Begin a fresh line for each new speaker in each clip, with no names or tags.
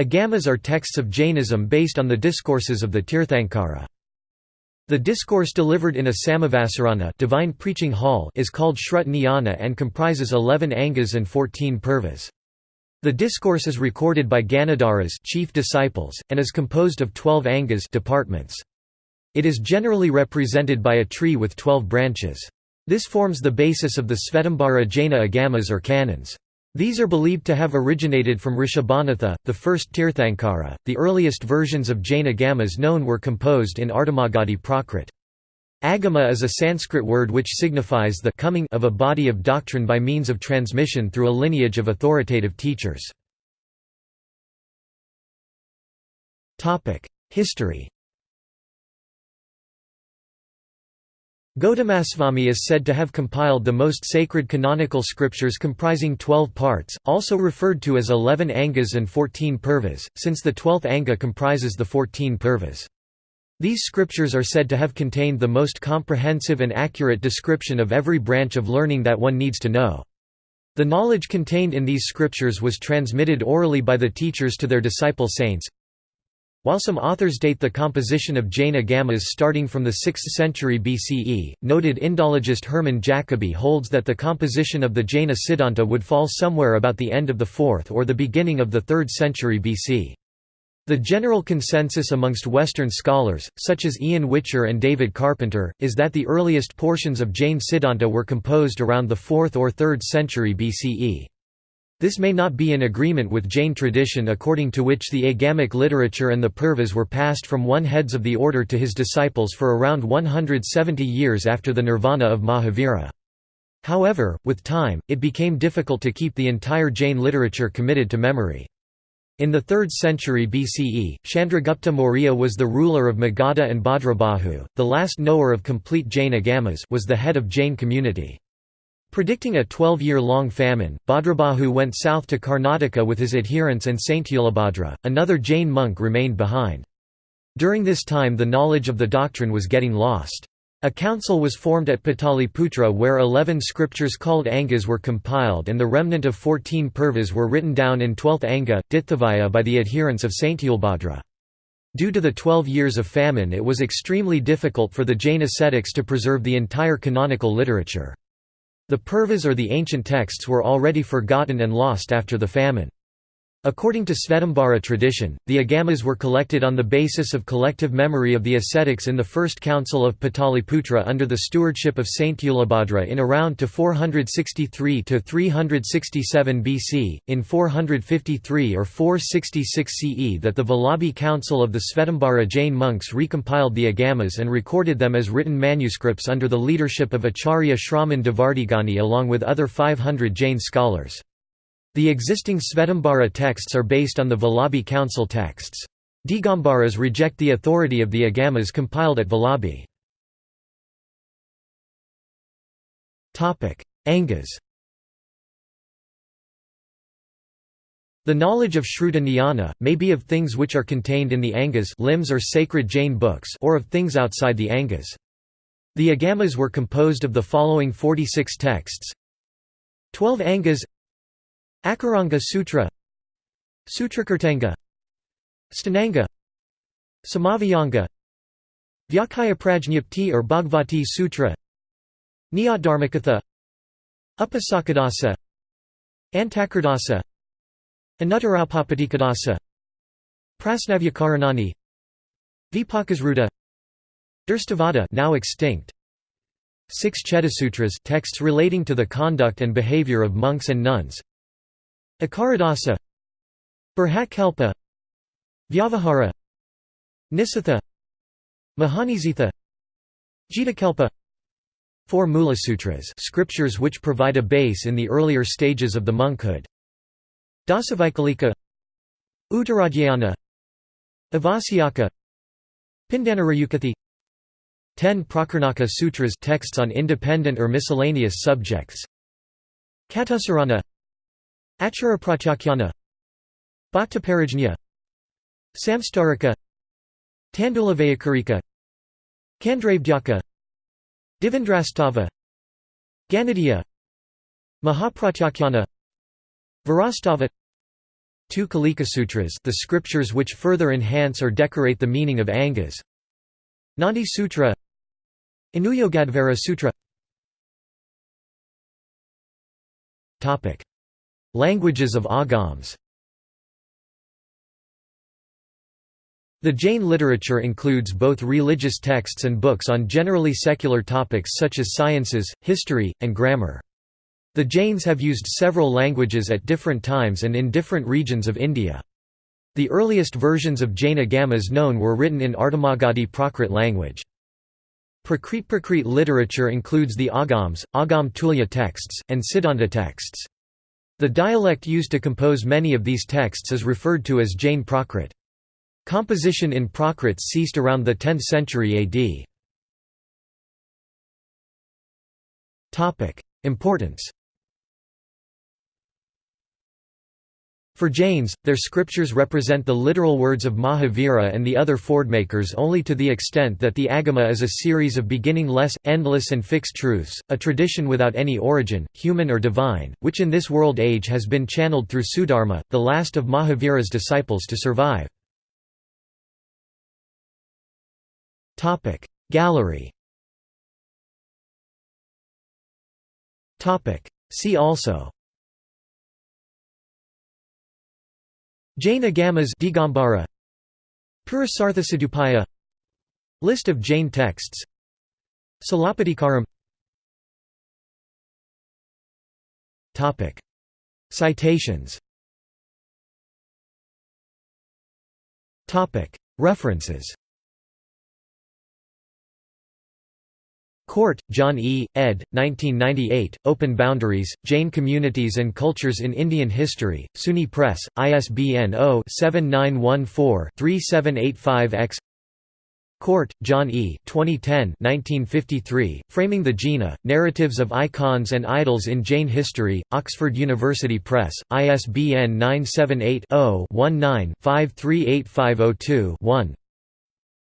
Agamas are texts of Jainism based on the discourses of the Tirthankara. The discourse delivered in a Samavasarana divine preaching hall is called Shrut and comprises 11 angas and 14 purvas. The discourse is recorded by Ganadharas chief disciples, and is composed of 12 angas departments. It is generally represented by a tree with 12 branches. This forms the basis of the Svetambara Jaina Agamas or canons. These are believed to have originated from Rishabhanatha, the first Tirthankara. The earliest versions of Jain Agamas known were composed in Ardhamagadhi Prakrit. Agama is a Sanskrit word which signifies the coming of a body of doctrine by means of transmission through a lineage of authoritative teachers. History Gaudamasvami is said to have compiled the most sacred canonical scriptures comprising 12 parts, also referred to as 11 angas and 14 purvas, since the 12th anga comprises the 14 purvas. These scriptures are said to have contained the most comprehensive and accurate description of every branch of learning that one needs to know. The knowledge contained in these scriptures was transmitted orally by the teachers to their disciple saints, while some authors date the composition of Jaina Agamas starting from the 6th century BCE, noted Indologist Hermann Jacobi holds that the composition of the Jaina Siddhanta would fall somewhere about the end of the 4th or the beginning of the 3rd century BC. The general consensus amongst Western scholars, such as Ian Whicher and David Carpenter, is that the earliest portions of Jain Siddhanta were composed around the 4th or 3rd century BCE. This may not be in agreement with Jain tradition according to which the Agamic literature and the Purvas were passed from one heads of the order to his disciples for around 170 years after the nirvana of Mahavira. However, with time, it became difficult to keep the entire Jain literature committed to memory. In the 3rd century BCE, Chandragupta Maurya was the ruler of Magadha and Bhadrabahu, the last knower of complete Jain agamas was the head of Jain community. Predicting a 12-year-long famine, Bhadrabahu went south to Karnataka with his adherents and Sthulabhadra, another Jain monk remained behind. During this time the knowledge of the doctrine was getting lost. A council was formed at Pataliputra where eleven scriptures called Angas were compiled and the remnant of fourteen purvas were written down in twelfth Anga, Ditthavaya by the adherents of Sthulabhadra. Due to the twelve years of famine it was extremely difficult for the Jain ascetics to preserve the entire canonical literature. The Purvas or the ancient texts were already forgotten and lost after the famine. According to Svetambara tradition, the Agamas were collected on the basis of collective memory of the ascetics in the First Council of Pataliputra under the stewardship of Sthulabhadra in around to 463 to 367 BC, in 453 or 466 CE that the Vallabhi Council of the Svetambara Jain monks recompiled the Agamas and recorded them as written manuscripts under the leadership of Acharya Shraman Devardhigani along with other 500 Jain scholars. The existing Svetambara texts are based on the Vallabhi Council texts. Digambaras reject the authority of the Agamas compiled at Vallabhi. Angas The knowledge of Shruta Jnana, may be of things which are contained in the Angas limbs or sacred Jain books or of things outside the Angas. The Agamas were composed of the following 46 texts 12 Angas Akaranga Sutra Sutrakirtanga Stananga Samavayanga Vyakaya Prajñapti or Bhagavati Sutra Nyayadharmakatha Upasakadasa Antakardasa Anuttarapapatikadasa Prasnavyakaranani Vipakasruta Durstavada now extinct. Six Chedasutras texts relating to the conduct and behavior of monks and nuns Akaradasa Brihatkalpa Vyavahara Nisatha Mahanizitha Jitakalpa Four Mula Sutras scriptures which provide a base in the earlier stages of the monkhood Dasavaikalika Uttaradhyayana Avasyaka Pindanarayukathi. Ten Prakarnaka Sutras texts on independent or miscellaneous subjects. Katusarana Acharapratyakhana Bhaktaparajnya Samstarika Tandulavayakarika Kandravdyaka Devendrastava Ganadiya Mahapratyakhana Varastava two Kalikasutras the scriptures which further enhance or decorate the meaning of Angas. Nandi Sutra Anuyogadvara Sutra Languages of Agams The Jain literature includes both religious texts and books on generally secular topics such as sciences, history, and grammar. The Jains have used several languages at different times and in different regions of India. The earliest versions of Jain Agamas known were written in Ardhamagadhi Prakrit language. Prakrit Prakrit literature includes the Agams, Agam Tulya texts, and Siddhanta texts. The dialect used to compose many of these texts is referred to as Jain Prakrit. Composition in Prakrits ceased around the 10th century AD. Importance For Jains, their scriptures represent the literal words of Mahavira and the other fordmakers only to the extent that the Agama is a series of beginningless, endless and fixed truths, a tradition without any origin, human or divine, which in this world age has been channeled through Sudharma, the last of Mahavira's disciples to survive. Gallery See also Jain Agamas Digambara Purusarthasadupaya List of Jain texts Silappatikaram Citations. References Cort, John E., ed. 1998, Open Boundaries, Jain Communities and Cultures in Indian History, SUNY Press, ISBN 0-7914-3785-X Cort, John E. 2010 1953, Framing the Jina, Narratives of Icons and Idols in Jain History, Oxford University Press, ISBN 978 0 19 538502 1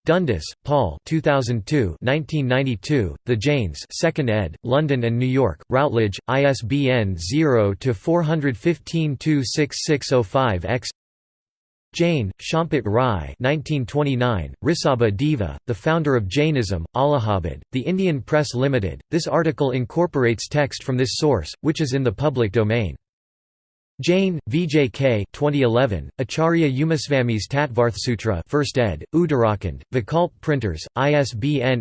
Dundas, Paul 2002 1992, The Jains 2nd ed., London and New York, Routledge, ISBN 0-415-26605-X Jain, Champat Rai 1929, Risabha Deva, the founder of Jainism, Allahabad, The Indian Press Limited. This article incorporates text from this source, which is in the public domain. Jain, VJK 2011, Acharya Umaswami's Tattvarthsutra 1st ed., Uttarakhand, Vikalp Printers, ISBN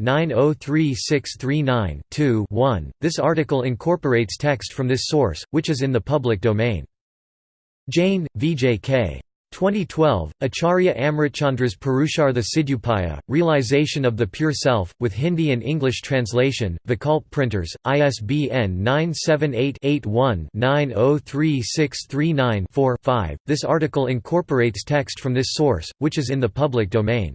81-903639-2-1. This article incorporates text from this source, which is in the public domain. Jain, VJK. 2012, Acharya Amritchandra's Purushartha Siddhupaya, Realization of the Pure Self, with Hindi and English translation, Vikalp Printers, ISBN 978-81-903639-4-5. This article incorporates text from this source, which is in the public domain.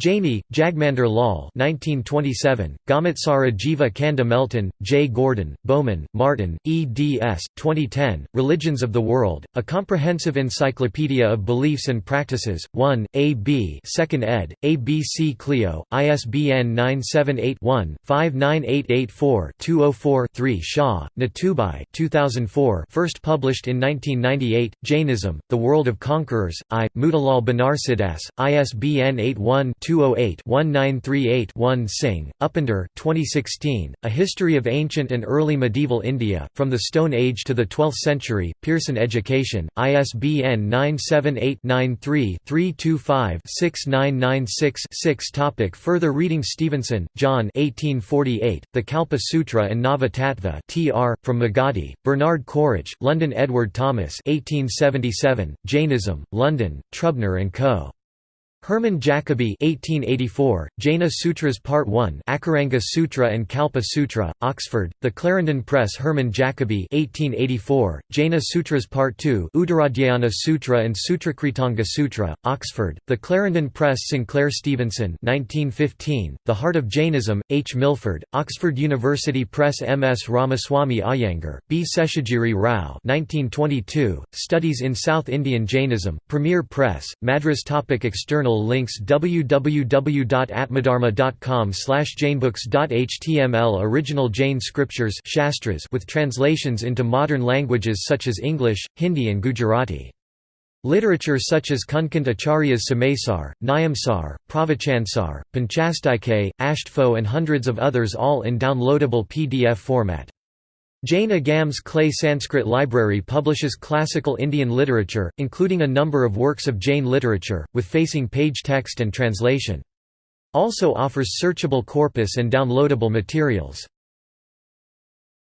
Jaini, Jagmander Lal 1927, Gommatsara Jiva Kanda Melton, J. Gordon, Bowman, Martin, eds. 2010, Religions of the World, A Comprehensive Encyclopedia of Beliefs and Practices, 1, A. B. 2nd ed., ABC Clio, ISBN 978-1-59884-204-3 Shah, Natubhai 2004 first published in 1998, Jainism, The World of Conquerors, I, Motilal Banarsidass, ISBN 81 208-1938-1 Singh, Upinder 2016, A History of Ancient and Early Medieval India, From the Stone Age to the Twelfth Century, Pearson Education, ISBN 978-93-325-6996-6 Further reading Stevenson, John 1848, The Kalpa Sutra and Nava Tattva tr. from Magadhi, Bernard Quaritch, London Edward Thomas 1877, Jainism, London, Trubner & Co. Hermann Jacobi 1884, Jaina Sutras Part 1 Akaranga Sutra and Kalpa Sutra, Oxford, The Clarendon Press Hermann Jacobi 1884, Jaina Sutras Part 2 Uttaradhyayana Sutra and Sutrakritanga Sutra, Oxford, The Clarendon Press Sinclair Stevenson 1915, The Heart of Jainism, H. Milford, Oxford University Press M. S. Ramaswamy Iyengar, B. Seshagiri Rao 1922, Studies in South Indian Jainism, Premier Press, Madras Topic External links www.atmadharma.com jainbooks.html Original Jain scriptures Shastras with translations into modern languages such as English, Hindi and Gujarati. Literature such as Kundkund Acharya's Samaysar, Nyamsar, Pravachansar, Panchastike, Ashtfo and hundreds of others all in downloadable PDF format. Jain Agam's Clay Sanskrit Library publishes classical Indian literature, including a number of works of Jain literature, with facing page text and translation. Also offers searchable corpus and downloadable materials.